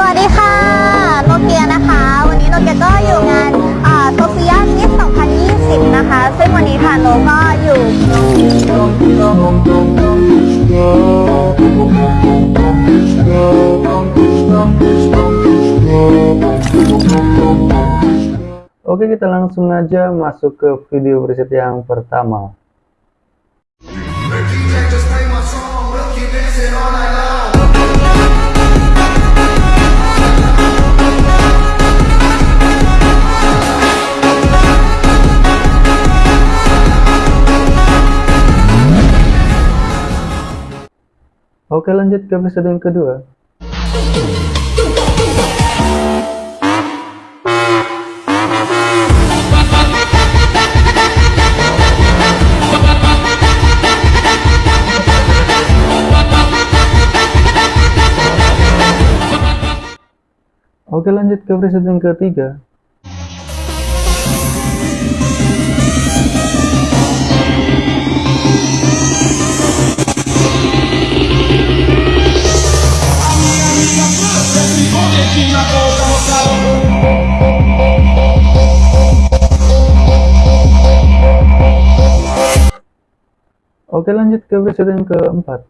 สวัสดีค่ะ โนเกียนะคะ วันนี้โนเกียก็อยู่งานโซเฟียมิส2020 นะคะ ซึ่งวันนี้ค่ะโนก็อยู่ Oke kita langsung aja masuk ke video preset yang pertama Oke lanjut ke preset yang kedua. Oke lanjut ke preset yang ketiga Oke lanjut ke preset yang keempat.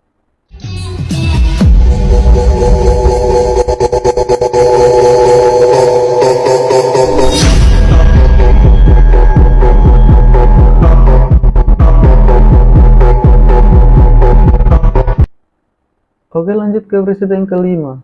Oke lanjut ke preset yang kelima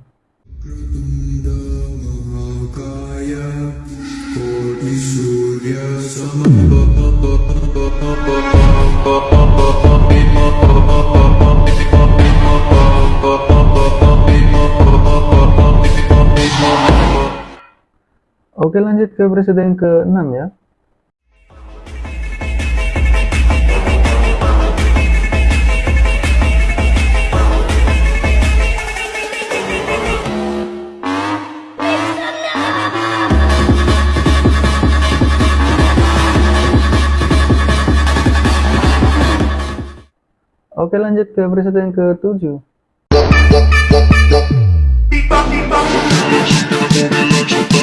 Oke lanjut ke preset yang ke-6 ya. Oke lanjut ke preset yang ke-7 Something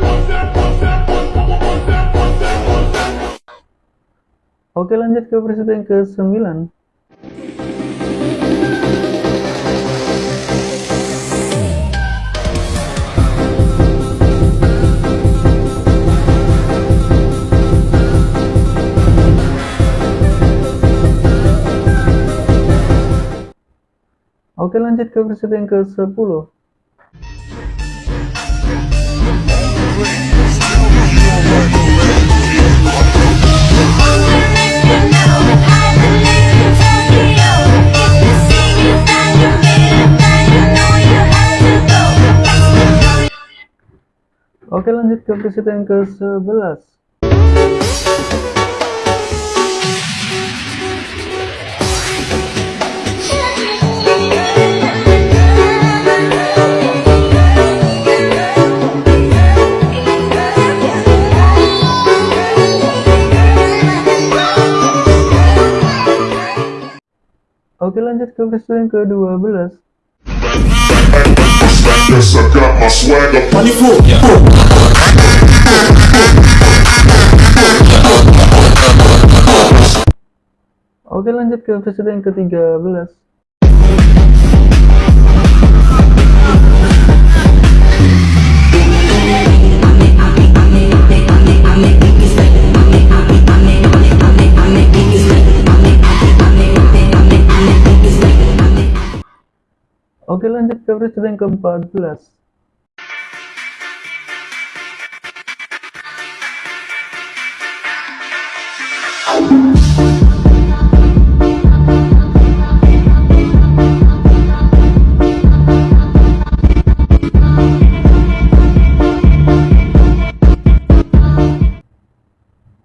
want, want that, want that, want that. Oke lanjut ke preset yang ke-9 Oke lanjut ke preset yang ke-10 Oke lanjut ke preset yang ke-11 Oke lanjut ke preset yang ke-12 Yes, I got my swagger. Money full, yeah. Oke lanjut ke preset yang ke-13 Oke lanjut ke preset yang ke-14.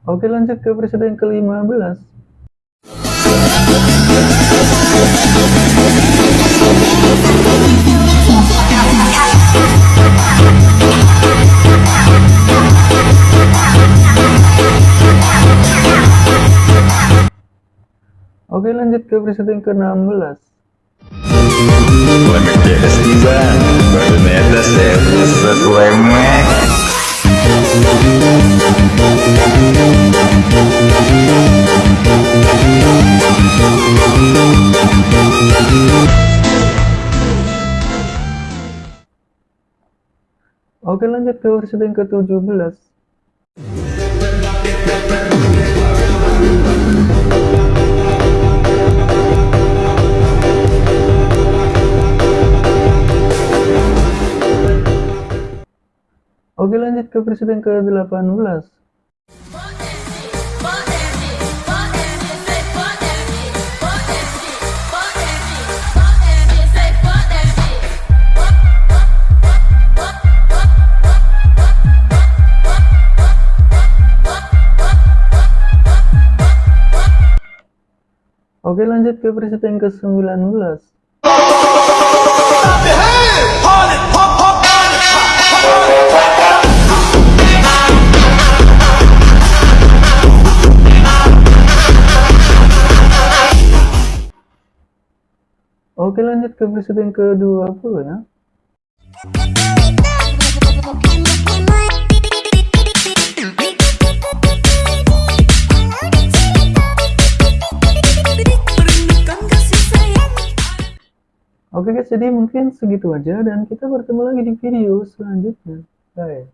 Oke Oke lanjut ke presiden ke-15 Oke lanjut ke presiden ke-16 Oke lanjut ke presiden ke-17 Oke lanjut ke presiden ke-18 Oke lanjut ke presiden ke-19 Oke lanjut ke presiden ke-20 ya Oke guys, jadi mungkin segitu aja dan kita bertemu lagi di video selanjutnya. Bye.